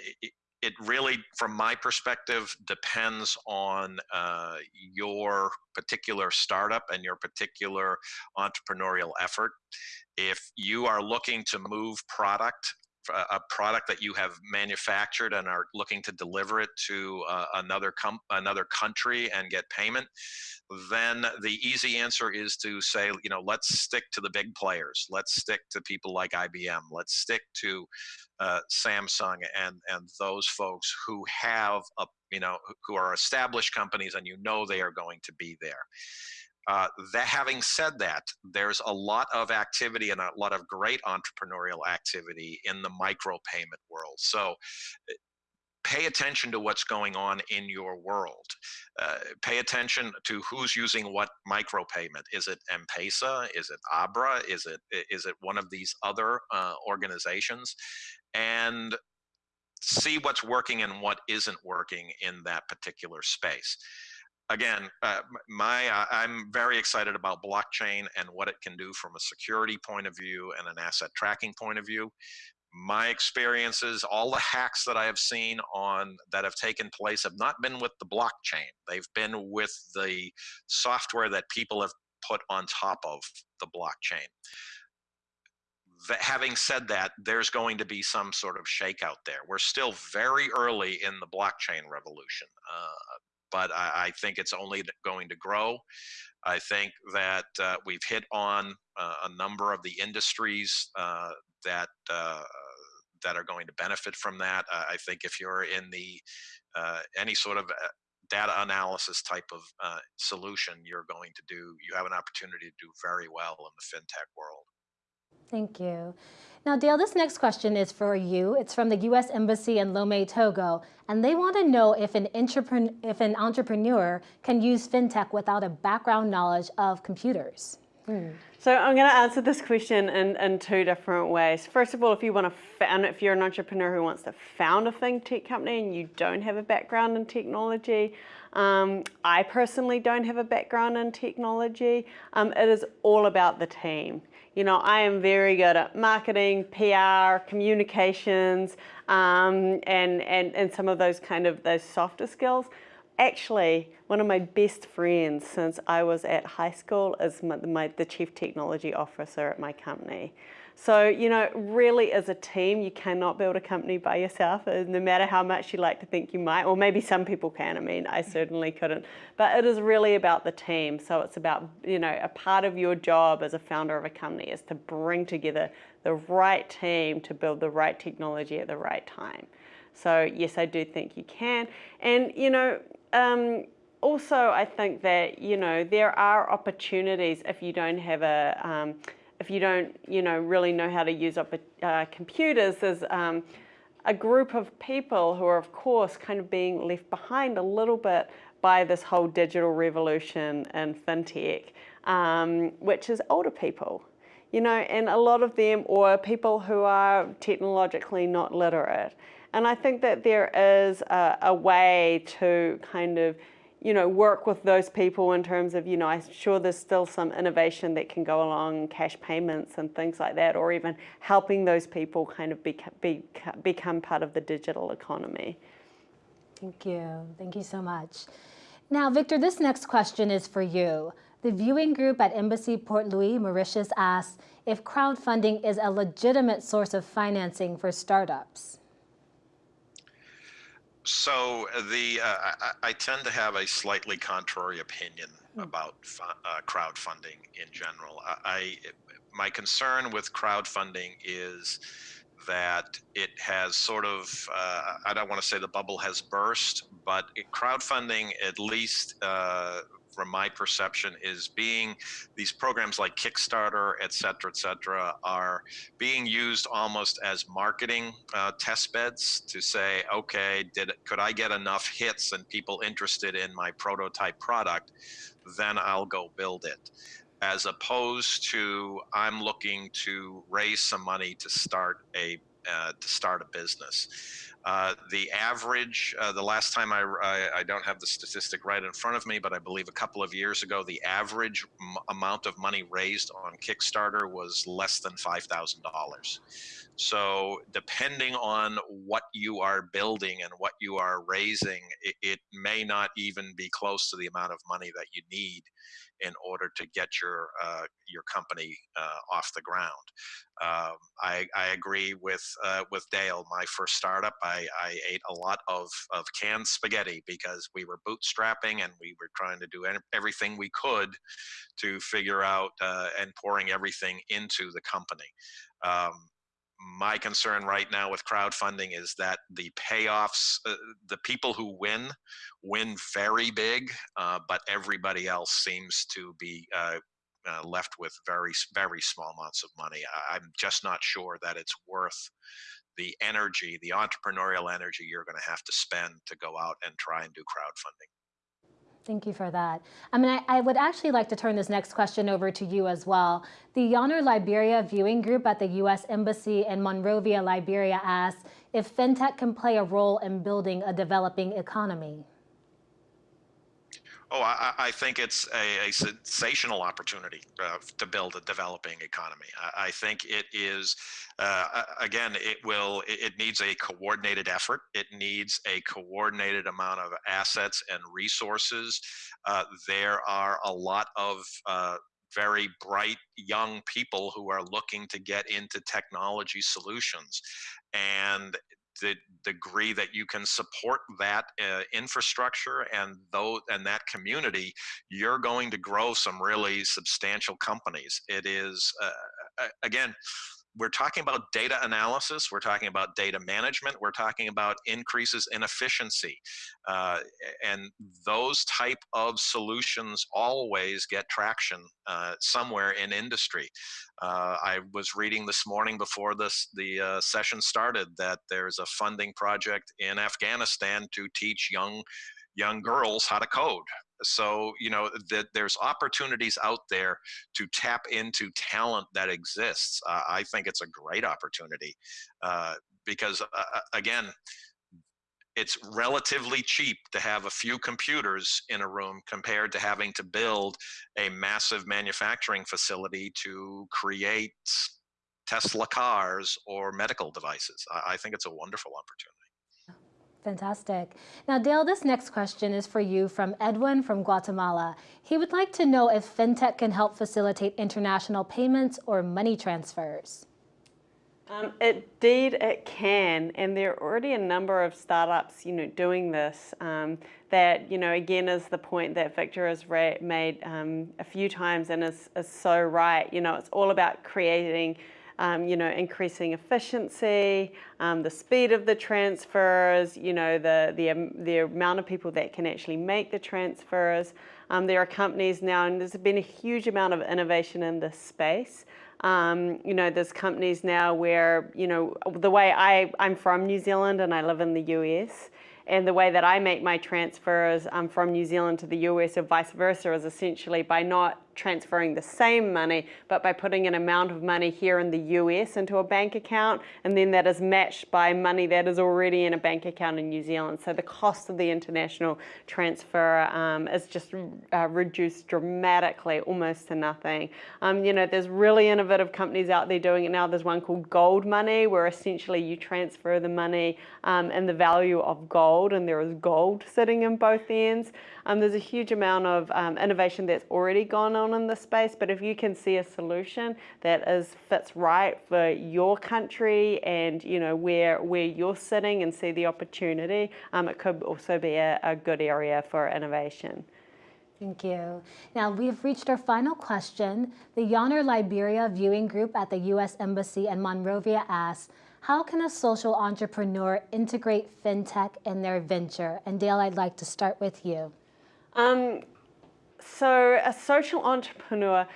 it, really, from my perspective, depends on uh, your particular startup and your particular entrepreneurial effort. If you are looking to move product a product that you have manufactured and are looking to deliver it to uh, another com- another country and get payment, then the easy answer is to say, you know, let's stick to the big players. Let's stick to people like IBM. Let's stick to uh, Samsung and and those folks who have a you know who are established companies and you know they are going to be there. Uh, that having said that, there's a lot of activity and a lot of great entrepreneurial activity in the micropayment world. So eh, pay attention to what's going on in your world. Uh, pay attention to who's using what micropayment. Is it M-Pesa? Is it Abra? Is it is it one of these other uh, organizations? And see what's working and what isn't working in that particular space again, uh, my uh, I'm very excited about blockchain and what it can do from a security point of view and an asset tracking point of view. My experiences, all the hacks that I have seen on that have taken place have not been with the blockchain. They've been with the software that people have put on top of the blockchain. That, having said that, there's going to be some sort of shakeout there. We're still very early in the blockchain revolution. Uh, but I, I think it's only going to grow. I think that uh, we've hit on uh, a number of the industries uh, that uh, that are going to benefit from that. I think if you're in the uh, any sort of uh, data analysis type of solution, you're going to do you have an opportunity to do very well in the fintech world. Thank you. Now, Dale, this next question is for you. It's from the U.S. Embassy in Lomé, Togo, and they want to know if an, if an entrepreneur can use fintech without a background knowledge of computers. Hmm. So I'm going to answer this question in, in two different ways. First of all, if you want to if you're an entrepreneur who wants to found a fintech company and you don't have a background in technology, um, I personally don't have a background in technology. Um, it is all about the team. You know, I am very good at marketing, PR, communications, um, and, and, and some of those kind of those softer skills. actually, one of my best friends since I was at high school is my, my, the chief technology officer at my company. So, you know, really as a team, you cannot build a company by yourself, uh, no matter how much you like to think you might, or maybe some people can, I mean, I certainly couldn't. But it is really about the team. So it's about, you know, a part of your job as a founder of a company is to bring together the right team to build the right technology at the right time. So yes, I do think you can. And, you know, um, also I think that, you know, there are opportunities if you don't have a, um, if you don't, you know, really know how to use up uh, computers, there's um, a group of people who are, of course, kind of being left behind a little bit by this whole digital revolution and fintech, um, which is older people, you know, and a lot of them, or people who are technologically not literate. And I think that there is a, a way to kind of you know, work with those people in terms of, you know, I'm sure there's still some innovation that can go along, cash payments and things like that, or even helping those people kind of become, be, become part of the digital economy. Thank you. Thank you so much. Now, Victor, this next question is for you. The viewing group at Embassy Port Louis, Mauritius asks if crowdfunding is a legitimate source of financing for startups. So the uh, I, I, tend to have a slightly contrary opinion mm. about uh, crowdfunding in general. I, I, my concern with crowdfunding is that it has sort of uh, I don't want to say the bubble has burst, but it, crowdfunding at least uh, from my perception is being these programs like Kickstarter, et cetera, et cetera, are being used almost as marketing uh, test beds to say, okay, did could I get enough hits and people interested in my prototype product, then I'll go build it as opposed to I'm looking to raise some money to start a uh, to start a business. Uh, the average, uh, the last time I, I, I, don't have the statistic right in front of me, but I believe a couple of years ago, the average amount of money raised on Kickstarter was less than $5,000. So depending on what you are building and what you are raising, it, it may not even be close to the amount of money that you need in order to get your uh, your company uh, off the ground. Um, I, I, agree with uh, with Dale. My first startup, I, I, ate a lot of, of canned spaghetti because we were bootstrapping and we were trying to do everything we could to figure out uh, and pouring everything into the company. Um, my concern right now with crowdfunding is that the payoffs, uh, the people who win, win very big, uh, but everybody else seems to be uh, uh left with very, very small amounts of money. I'm just not sure that it's worth the energy, the entrepreneurial energy you're going to have to spend to go out and try and do crowdfunding. Thank you for that. I mean, I, I, would actually like to turn this next question over to you as well. The Yonner Liberia viewing group at the U.S. Embassy in Monrovia, Liberia asks if fintech can play a role in building a developing economy. Oh, I, I think it's a, a sensational opportunity uh, to build a developing economy. I, I think it is, uh, again, it will, it, it needs a coordinated effort. It needs a coordinated amount of assets and resources. Uh, there are a lot of uh, very bright young people who are looking to get into technology solutions. And the degree that you can support that uh, infrastructure and though and that community, you're going to grow some really substantial companies. It is uh, again we're talking about data analysis, we're talking about data management, we're talking about increases in efficiency. Uh, and those type of solutions always get traction uh, somewhere in industry. Uh, I was reading this morning before this the uh, session started that there's a funding project in Afghanistan to teach young young girls how to code so you know that there's opportunities out there to tap into talent that exists uh, i think it's a great opportunity uh, because uh, uh, again it's relatively cheap to have a few computers in a room compared to having to build a massive manufacturing facility to create Tesla cars or medical devices. I, I think it's a wonderful opportunity. Fantastic. Now, Dale, this next question is for you from Edwin from Guatemala. He would like to know if FinTech can help facilitate international payments or money transfers. Um, indeed, it can, and there are already a number of startups, you know, doing this. Um, that you know, again, is the point that Victor has made um, a few times, and is, is so right. You know, it's all about creating. Um, you know, increasing efficiency, um, the speed of the transfers, you know, the, the, um, the amount of people that can actually make the transfers. Um, there are companies now, and there's been a huge amount of innovation in this space. Um, you know, there's companies now where, you know, the way I, I'm from New Zealand and I live in the US, and the way that I make my transfers um, from New Zealand to the US or vice versa is essentially by not transferring the same money, but by putting an amount of money here in the US into a bank account, and then that is matched by money that is already in a bank account in New Zealand. So the cost of the international transfer um, is just uh, reduced dramatically, almost to nothing. Um, you know, there's really innovative companies out there doing it now. There's one called Gold Money, where essentially you transfer the money um, and the value of gold, and there is gold sitting in both ends. Um, there's a huge amount of um, innovation that's already gone on in the space, but if you can see a solution that is fits right for your country and you know where where you're sitting and see the opportunity, um, it could also be a, a good area for innovation. Thank you. Now we've reached our final question. The Yonner Liberia viewing group at the U.S. Embassy in Monrovia asks, how can a social entrepreneur integrate fintech in their venture? And Dale, I'd like to start with you. Um, so a social entrepreneur,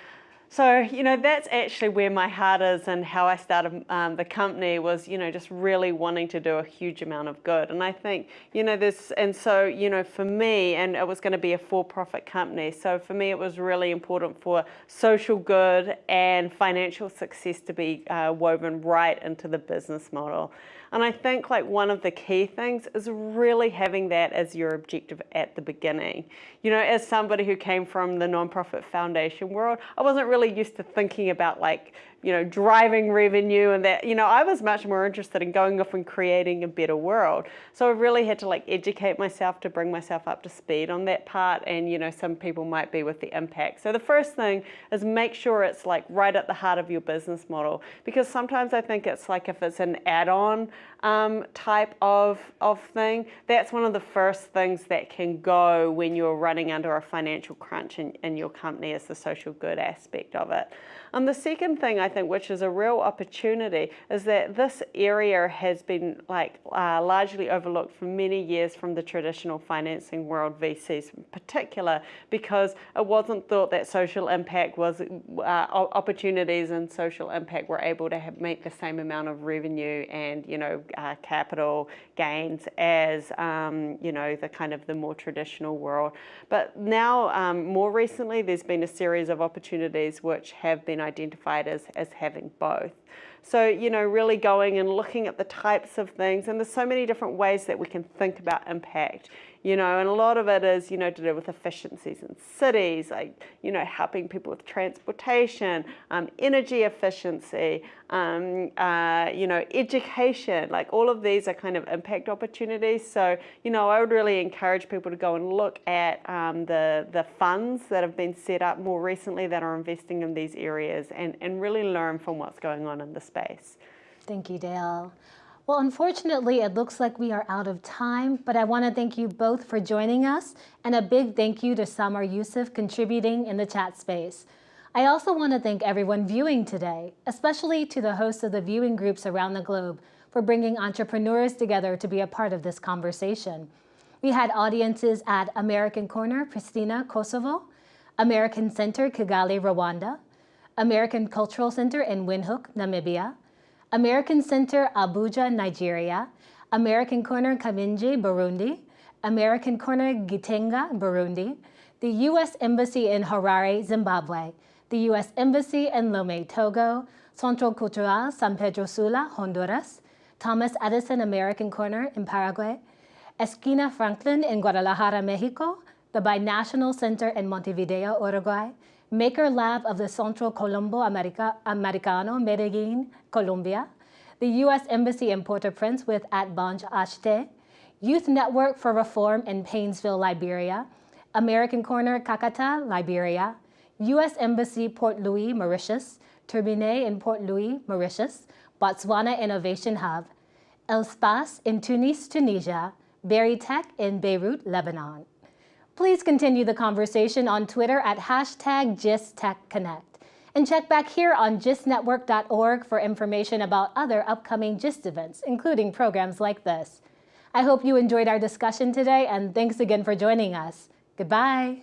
so, you know, that's actually where my heart is and how I started um, the company was, you know, just really wanting to do a huge amount of good. And I think, you know, this, and so, you know, for me, and it was going to be a for-profit company. So for me, it was really important for social good and financial success to be uh, woven right into the business model. And I think like one of the key things is really having that as your objective at the beginning. You know, as somebody who came from the nonprofit foundation world, I wasn't really used to thinking about like, you know, driving revenue and that, you know, I was much more interested in going off and creating a better world. So I really had to like educate myself to bring myself up to speed on that part. And, you know, some people might be with the impact. So the first thing is make sure it's like right at the heart of your business model. Because sometimes I think it's like if it's an add-on um, type of, of thing, that's one of the first things that can go when you're running under a financial crunch in, in your company is the social good aspect of it. And the second thing I think, which is a real opportunity, is that this area has been like uh, largely overlooked for many years from the traditional financing world, VCs in particular, because it wasn't thought that social impact was uh, opportunities and social impact were able to have, make the same amount of revenue and you know uh, capital gains as um, you know the kind of the more traditional world. But now, um, more recently, there's been a series of opportunities which have been identified as, as having both. So, you know, really going and looking at the types of things, and there's so many different ways that we can think about impact you know, and a lot of it is, you know, to do with efficiencies in cities, like, you know, helping people with transportation, um, energy efficiency, um, uh, you know, education, like all of these are kind of impact opportunities. So, you know, I would really encourage people to go and look at um, the, the funds that have been set up more recently that are investing in these areas and, and really learn from what's going on in the space. Thank you, Dale. Well, unfortunately, it looks like we are out of time, but I want to thank you both for joining us, and a big thank you to Samar Yusuf contributing in the chat space. I also want to thank everyone viewing today, especially to the hosts of the viewing groups around the globe for bringing entrepreneurs together to be a part of this conversation. We had audiences at American Corner, Pristina, Kosovo, American Center, Kigali, Rwanda, American Cultural Center in Windhoek, Namibia, American Center Abuja, Nigeria, American Corner Kamenge, Burundi, American Corner Gitega, Burundi, the U.S. Embassy in Harare, Zimbabwe, the U.S. Embassy in Lomé, Togo, Centro Cultural San Pedro Sula, Honduras, Thomas Edison American Corner in Paraguay, Esquina Franklin in Guadalajara, Mexico, the Binational Center in Montevideo, Uruguay, Maker Lab of the Centro Colombo America, Americano, Medellin, Colombia, the U.S. Embassy in Port-au-Prince with At Banj Ashte, Youth Network for Reform in Paynesville, Liberia, American Corner, Kakata, Liberia, U.S. Embassy, Port Louis, Mauritius, Turbine in Port Louis, Mauritius, Botswana Innovation Hub, Elspace in Tunis, Tunisia, Berytech in Beirut, Lebanon. Please continue the conversation on Twitter at hashtag GistTechConnect. And check back here on gistnetwork.org for information about other upcoming GIST events, including programs like this. I hope you enjoyed our discussion today, and thanks again for joining us. Goodbye.